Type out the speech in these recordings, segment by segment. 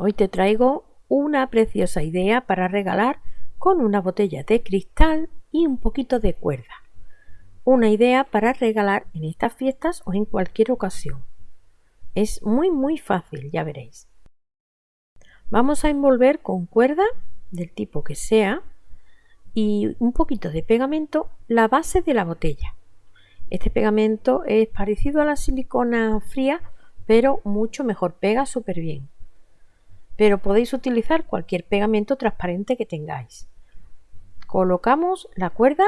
Hoy te traigo una preciosa idea para regalar con una botella de cristal y un poquito de cuerda. Una idea para regalar en estas fiestas o en cualquier ocasión. Es muy muy fácil, ya veréis. Vamos a envolver con cuerda del tipo que sea y un poquito de pegamento la base de la botella. Este pegamento es parecido a la silicona fría, pero mucho mejor, pega súper bien pero podéis utilizar cualquier pegamento transparente que tengáis. Colocamos la cuerda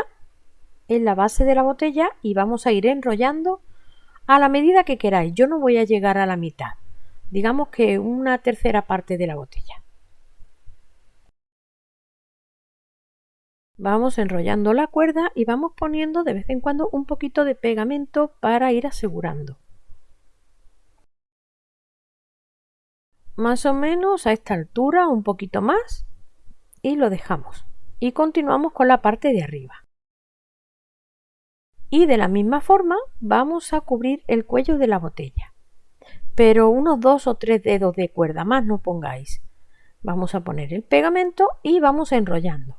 en la base de la botella y vamos a ir enrollando a la medida que queráis. Yo no voy a llegar a la mitad, digamos que una tercera parte de la botella. Vamos enrollando la cuerda y vamos poniendo de vez en cuando un poquito de pegamento para ir asegurando. Más o menos a esta altura, un poquito más, y lo dejamos. Y continuamos con la parte de arriba. Y de la misma forma vamos a cubrir el cuello de la botella. Pero unos dos o tres dedos de cuerda más no pongáis. Vamos a poner el pegamento y vamos enrollando.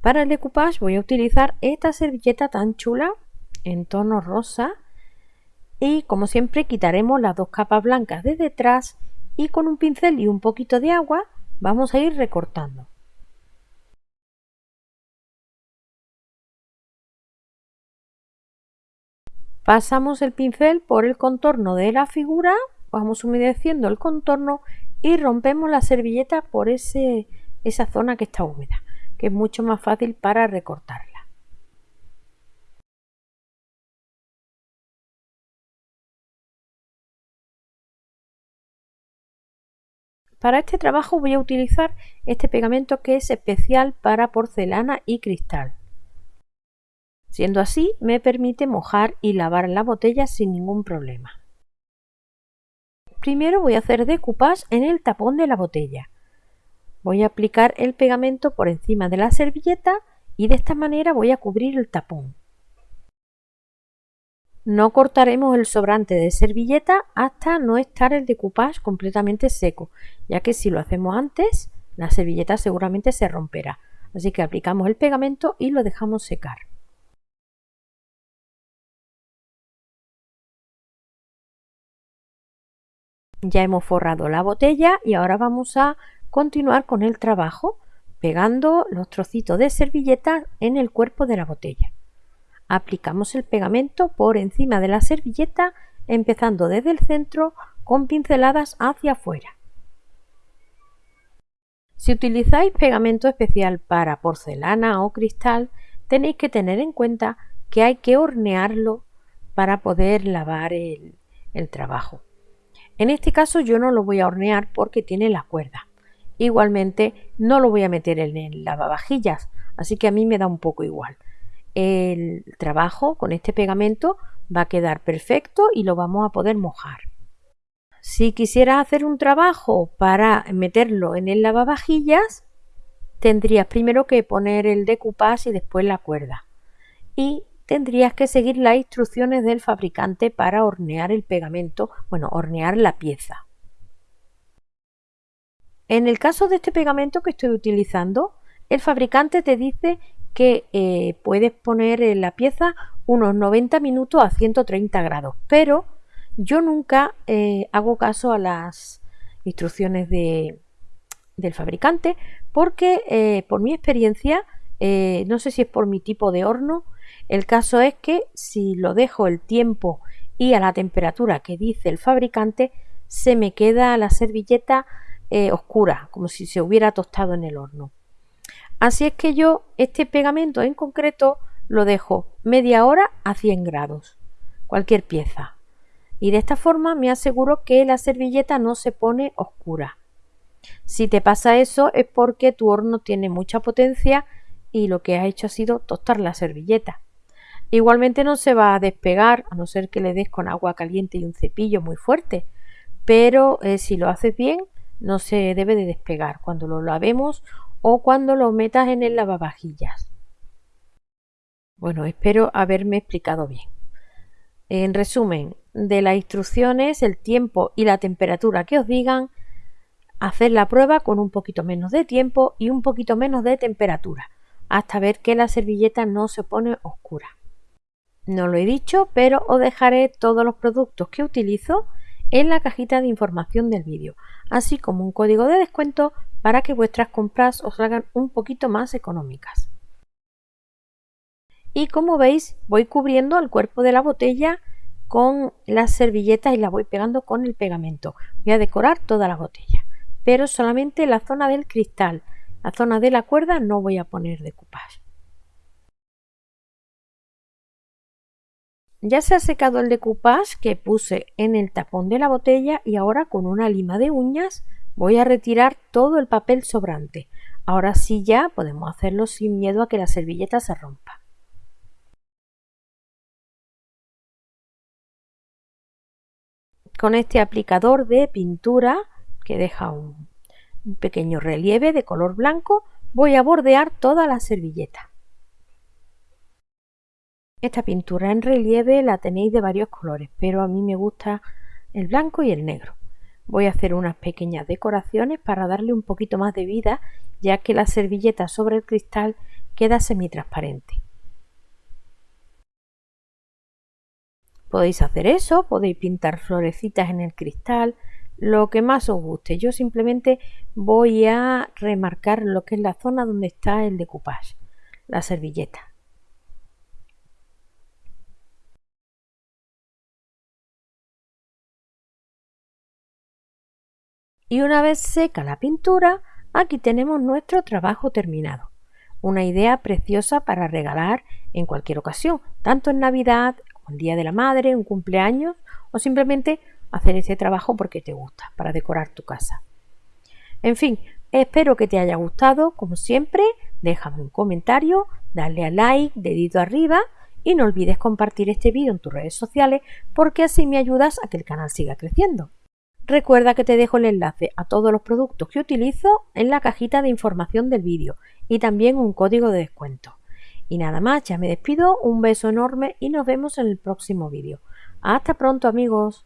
Para el decoupage voy a utilizar esta servilleta tan chula en tono rosa y como siempre quitaremos las dos capas blancas de detrás y con un pincel y un poquito de agua vamos a ir recortando. Pasamos el pincel por el contorno de la figura, vamos humedeciendo el contorno y rompemos la servilleta por ese, esa zona que está húmeda, que es mucho más fácil para recortar. Para este trabajo voy a utilizar este pegamento que es especial para porcelana y cristal. Siendo así, me permite mojar y lavar la botella sin ningún problema. Primero voy a hacer decoupage en el tapón de la botella. Voy a aplicar el pegamento por encima de la servilleta y de esta manera voy a cubrir el tapón. No cortaremos el sobrante de servilleta hasta no estar el decoupage completamente seco, ya que si lo hacemos antes, la servilleta seguramente se romperá. Así que aplicamos el pegamento y lo dejamos secar. Ya hemos forrado la botella y ahora vamos a continuar con el trabajo pegando los trocitos de servilleta en el cuerpo de la botella. Aplicamos el pegamento por encima de la servilleta empezando desde el centro con pinceladas hacia afuera. Si utilizáis pegamento especial para porcelana o cristal, tenéis que tener en cuenta que hay que hornearlo para poder lavar el, trabajo. En este caso yo no lo voy a hornear porque tiene la cuerda. Igualmente no lo voy a meter en el lavavajillas, así que a mí me da un poco igual el trabajo con este pegamento va a quedar perfecto y lo vamos a poder mojar. Si quisieras hacer un trabajo para meterlo en el lavavajillas, tendrías primero que poner el decoupage y después la cuerda. Y tendrías que seguir las instrucciones del fabricante para hornear el pegamento, bueno, hornear la pieza. En el caso de este pegamento que estoy utilizando, el fabricante te dice que eh, puedes poner en la pieza unos 90 minutos a 130 grados, pero yo nunca eh, hago caso a las instrucciones de, del fabricante porque eh, por mi experiencia, no sé si es por mi tipo de horno, el caso es que si lo dejo el tiempo y a la temperatura que dice el fabricante, se me queda la servilleta oscura, como si se hubiera tostado en el horno. Así es que yo este pegamento en concreto lo dejo media hora a 100 grados, cualquier pieza. Y de esta forma me aseguro que la servilleta no se pone oscura. Si te pasa eso es porque tu horno tiene mucha potencia y lo que has hecho ha sido tostar la servilleta. Igualmente no se va a despegar a no ser que le des con agua caliente y un cepillo muy fuerte, pero eh, si lo haces bien no se debe de despegar. Cuando lo lavemos o cuando lo metas en el lavavajillas. Bueno, espero haberme explicado bien. En resumen, de las instrucciones, el tiempo y la temperatura que os digan, hacer la prueba con un poquito menos de tiempo y un poquito menos de temperatura, hasta ver que la servilleta no se pone oscura. No lo he dicho, pero os dejaré todos los productos que utilizo en la cajita de información del vídeo, así como un código de descuento para que vuestras compras os hagan un poquito más económicas. Y como veis, voy cubriendo el cuerpo de la botella con las servilletas y la voy pegando con el pegamento. Voy a decorar toda la botella, pero solamente la zona del cristal. La zona de la cuerda no voy a poner decoupage. Ya se ha secado el decoupage que puse en el tapón de la botella y ahora con una lima de uñas voy a retirar todo el papel sobrante. Ahora sí ya podemos hacerlo sin miedo a que la servilleta se rompa. Con este aplicador de pintura que deja un, pequeño relieve de color blanco voy a bordear toda la servilleta. Esta pintura en relieve la tenéis de varios colores, pero a mí me gusta el blanco y el negro. Voy a hacer unas pequeñas decoraciones para darle un poquito más de vida, ya que la servilleta sobre el cristal queda semitransparente. Podéis hacer eso, podéis pintar florecitas en el cristal, lo que más os guste. Yo simplemente voy a remarcar lo que es la zona donde está el decoupage, la servilleta. Y una vez seca la pintura, aquí tenemos nuestro trabajo terminado. Una idea preciosa para regalar en cualquier ocasión, tanto en Navidad, el Día de la Madre, un cumpleaños o simplemente hacer ese trabajo porque te gusta, para decorar tu casa. En fin, espero que te haya gustado, como siempre, déjame un comentario, dale a like, dedito arriba y no olvides compartir este vídeo en tus redes sociales porque así me ayudas a que el canal siga creciendo. Recuerda que te dejo el enlace a todos los productos que utilizo en la cajita de información del vídeo y también un código de descuento. Y nada más, ya me despido, un beso enorme y nos vemos en el próximo vídeo. Hasta pronto amigos.